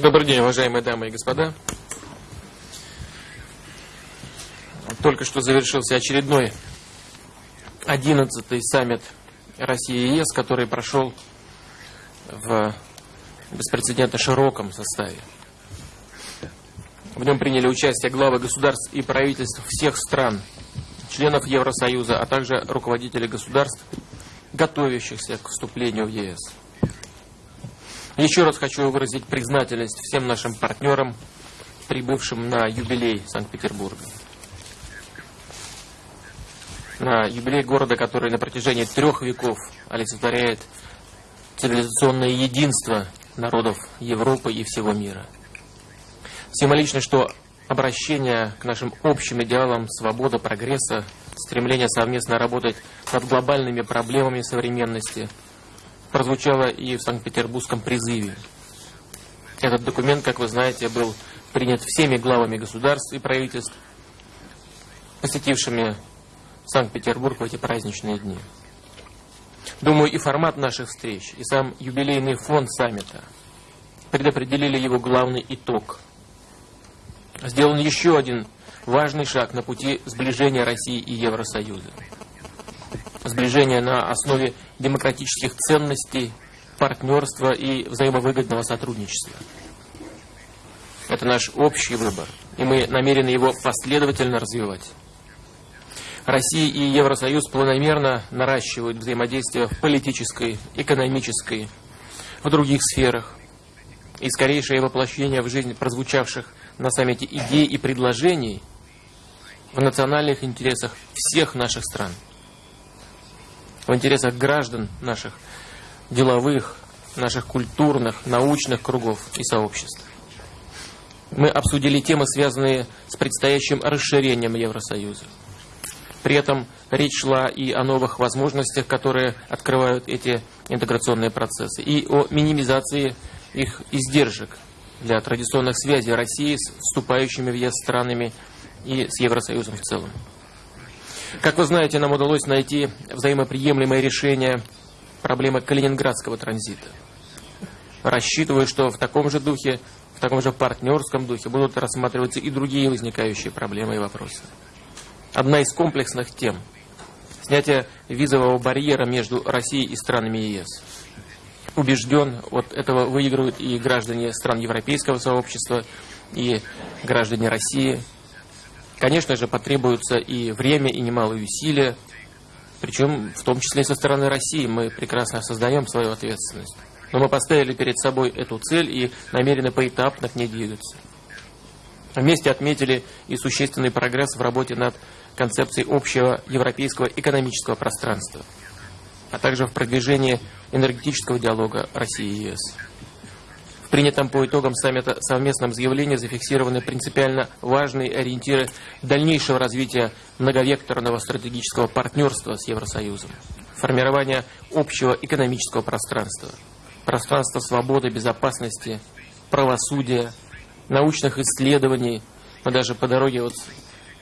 Добрый день, уважаемые дамы и господа. Только что завершился очередной 11-й саммит России и ЕС, который прошел в беспрецедентно широком составе. В нем приняли участие главы государств и правительств всех стран, членов Евросоюза, а также руководители государств, готовящихся к вступлению в ЕС. Еще раз хочу выразить признательность всем нашим партнерам, прибывшим на юбилей Санкт-Петербурга. На юбилей города, который на протяжении трех веков олицетворяет цивилизационное единство народов Европы и всего мира. Символично, что обращение к нашим общим идеалам свобода, прогресса, стремление совместно работать над глобальными проблемами современности – прозвучало и в Санкт-Петербургском призыве. Этот документ, как вы знаете, был принят всеми главами государств и правительств, посетившими Санкт-Петербург в эти праздничные дни. Думаю, и формат наших встреч, и сам юбилейный фонд саммита предопределили его главный итог. Сделан еще один важный шаг на пути сближения России и Евросоюза сближение на основе демократических ценностей, партнерства и взаимовыгодного сотрудничества. Это наш общий выбор, и мы намерены его последовательно развивать. Россия и Евросоюз планомерно наращивают взаимодействие в политической, экономической, в других сферах. И скорейшее воплощение в жизнь прозвучавших на саммите идей и предложений в национальных интересах всех наших стран – в интересах граждан наших деловых, наших культурных, научных кругов и сообществ. Мы обсудили темы, связанные с предстоящим расширением Евросоюза. При этом речь шла и о новых возможностях, которые открывают эти интеграционные процессы, и о минимизации их издержек для традиционных связей России с вступающими в ЕС странами и с Евросоюзом в целом. Как вы знаете, нам удалось найти взаимоприемлемое решение проблемы калининградского транзита. Рассчитываю, что в таком же духе, в таком же партнерском духе будут рассматриваться и другие возникающие проблемы и вопросы. Одна из комплексных тем – снятие визового барьера между Россией и странами ЕС. Убежден, от этого выигрывают и граждане стран Европейского сообщества, и граждане России – Конечно же, потребуется и время, и немалые усилия, причем в том числе и со стороны России. Мы прекрасно осознаем свою ответственность. Но мы поставили перед собой эту цель и намерены поэтапно к ней двигаться. Вместе отметили и существенный прогресс в работе над концепцией общего европейского экономического пространства, а также в продвижении энергетического диалога России и ЕС принятом по итогам саммита совместном заявлении зафиксированы принципиально важные ориентиры дальнейшего развития многовекторного стратегического партнерства с Евросоюзом, формирование общего экономического пространства, пространства свободы, безопасности, правосудия, научных исследований. Мы даже по дороге вот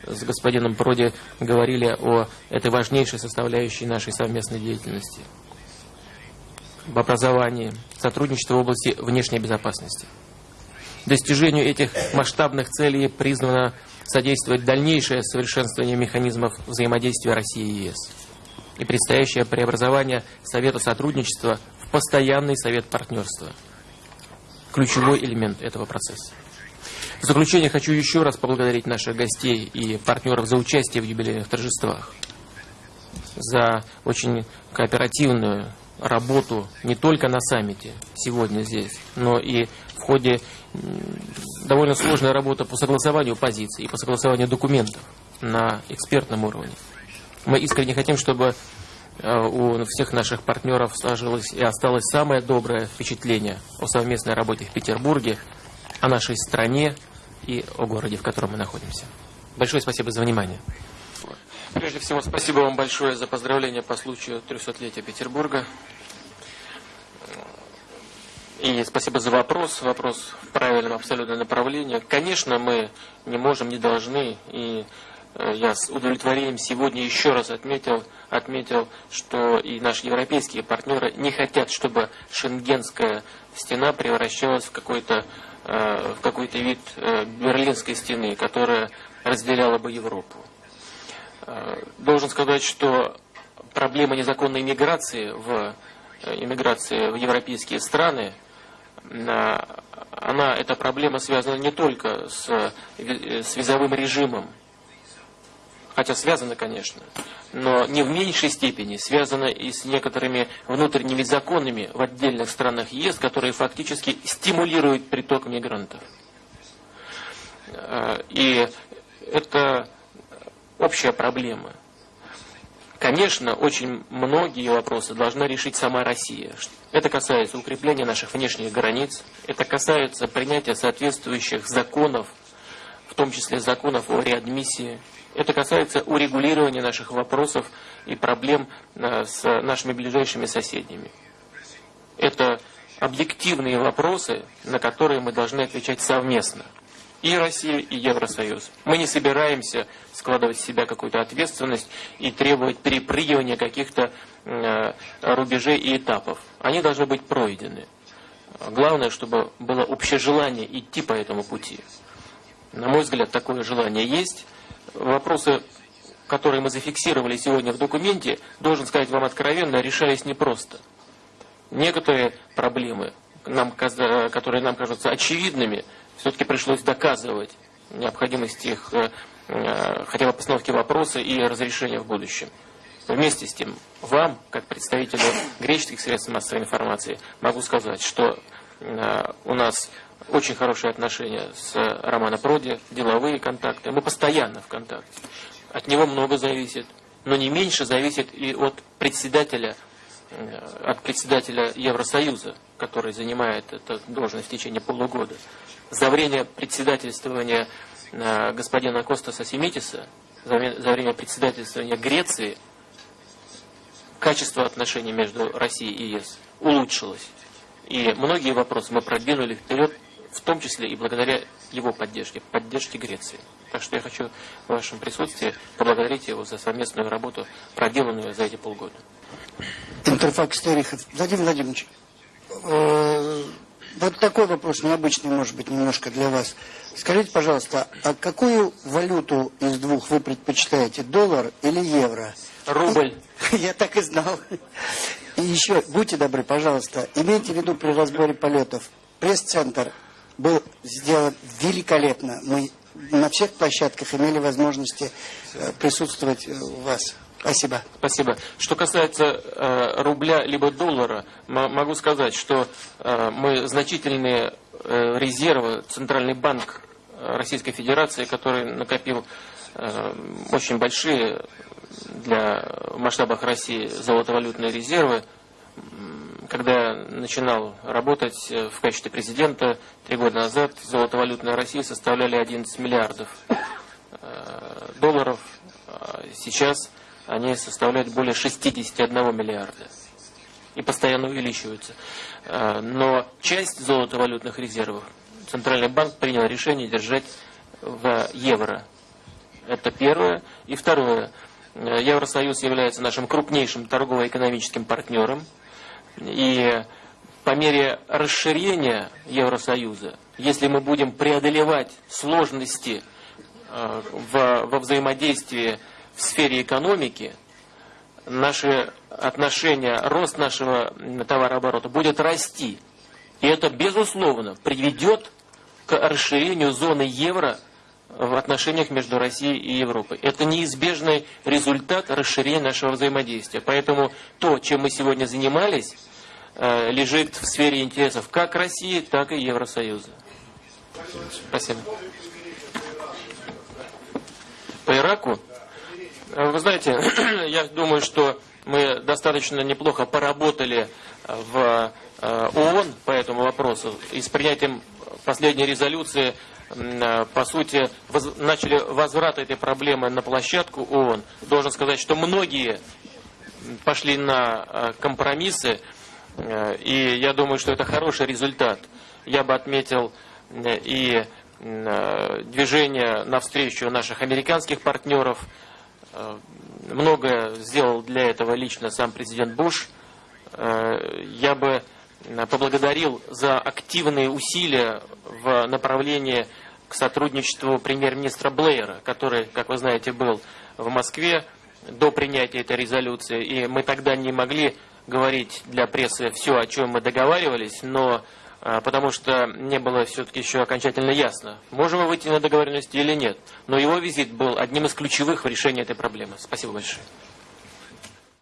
с господином Проди говорили о этой важнейшей составляющей нашей совместной деятельности – в образовании, сотрудничество в области внешней безопасности. Достижению этих масштабных целей призвано содействовать дальнейшее совершенствование механизмов взаимодействия России и ЕС и предстоящее преобразование Совета сотрудничества в постоянный Совет партнерства. Ключевой элемент этого процесса. В заключение хочу еще раз поблагодарить наших гостей и партнеров за участие в юбилейных торжествах, за очень кооперативную работу не только на саммите сегодня здесь, но и в ходе довольно сложной работы по согласованию позиций и по согласованию документов на экспертном уровне. Мы искренне хотим, чтобы э, у всех наших партнеров сложилось и осталось самое доброе впечатление о совместной работе в Петербурге, о нашей стране и о городе, в котором мы находимся. Большое спасибо за внимание. Прежде всего, спасибо вам большое за поздравления по случаю 300-летия Петербурга. И спасибо за вопрос. Вопрос в правильном абсолютно направлении. Конечно, мы не можем, не должны и э, я с удовлетворением сегодня еще раз отметил, отметил, что и наши европейские партнеры не хотят, чтобы шенгенская стена превращалась в какой-то в какой-то вид берлинской стены, которая разделяла бы Европу. Должен сказать, что проблема незаконной миграции в иммиграции в европейские страны, она, эта проблема связана не только с, с визовым режимом, хотя связана, конечно, но не в меньшей степени связана и с некоторыми внутренними законами в отдельных странах ЕС, которые фактически стимулируют приток мигрантов. И это общая проблема. Конечно, очень многие вопросы должна решить сама Россия. Это касается укрепления наших внешних границ, это касается принятия соответствующих законов, в том числе законов о реадмиссии. Это касается урегулирования наших вопросов и проблем э, с нашими ближайшими соседями. Это объективные вопросы, на которые мы должны отвечать совместно и Россия, и Евросоюз. Мы не собираемся складывать в себя какую-то ответственность и требовать перепрыгивания каких-то э, рубежей и этапов. Они должны быть пройдены. Главное, чтобы было общее желание идти по этому пути. На мой взгляд, такое желание есть. Вопросы, которые мы зафиксировали сегодня в документе, должен сказать вам откровенно, решались непросто. Некоторые проблемы, нам, которые нам кажутся очевидными, все-таки пришлось доказывать необходимость их э, э, хотя бы постановки вопроса и разрешения в будущем. Вместе с тем, вам, как представителю греческих средств массовой информации, могу сказать, что э, у нас очень хорошие отношения с Романом Проди, деловые контакты. Мы постоянно в контакте. От него много зависит, но не меньше зависит и от председателя, от председателя Евросоюза, который занимает эту должность в течение полугода за время председательствования э, господина Костаса Семитиса, за время председательствования Греции, качество отношений между Россией и ЕС улучшилось. И многие вопросы мы продвинули вперед, в том числе и благодаря его поддержке, поддержке Греции. Так что я хочу в вашем присутствии поблагодарить его за совместную работу, проделанную за эти полгода. Интерфакс Терехов. Владимир Владимирович, э, вот такой вопрос, необычный, может быть, немножко для вас. Скажите, пожалуйста, а какую валюту из двух вы предпочитаете, доллар или евро? Рубль. Я так и знал. И еще, будьте добры, пожалуйста, имейте в виду при разборе полетов, пресс-центр был сделан великолепно. Мы на всех площадках имели возможности э, присутствовать э, у вас. Спасибо. Спасибо. Что касается э, рубля либо доллара, могу сказать, что э, мы значительные э, резервы, Центральный банк э, Российской Федерации, который накопил э, очень большие для масштабах России золотовалютные резервы, когда начинал работать э, в качестве президента три года назад, золотовалютная Россия составляли 11 миллиардов долларов. А сейчас они составляют более 61 миллиарда и постоянно увеличиваются. А, но часть золотовалютных резервов Центральный банк принял решение держать в евро. Это первое. И второе. Евросоюз является нашим крупнейшим торгово-экономическим партнером. И по мере расширения Евросоюза, если мы будем преодолевать сложности а, во взаимодействии в сфере экономики, наши отношения, рост нашего товарооборота будет расти. И это, безусловно, приведет к расширению зоны евро в отношениях между Россией и Европой. Это неизбежный результат расширения нашего взаимодействия. Поэтому то, чем мы сегодня занимались, э, лежит в сфере интересов как России, так и Евросоюза. Спасибо. По Ираку вы знаете, я думаю, что мы достаточно неплохо поработали в э, ООН по этому вопросу. И с принятием последней резолюции, э, по сути, воз, начали возврат этой проблемы на площадку ООН. Должен сказать, что многие пошли на э, компромиссы, и я думаю, что это хороший результат. Я бы отметил и э, движение навстречу наших американских партнеров. Э, многое сделал для этого лично сам президент Буш. Э, я бы поблагодарил за активные усилия в направлении к сотрудничеству премьер-министра Блэера, который, как вы знаете, был в Москве до принятия этой резолюции. И мы тогда не могли говорить для прессы все, о чем мы договаривались, но потому что не было все-таки еще окончательно ясно, можем мы выйти на договоренности или нет. Но его визит был одним из ключевых в решении этой проблемы. Спасибо большое.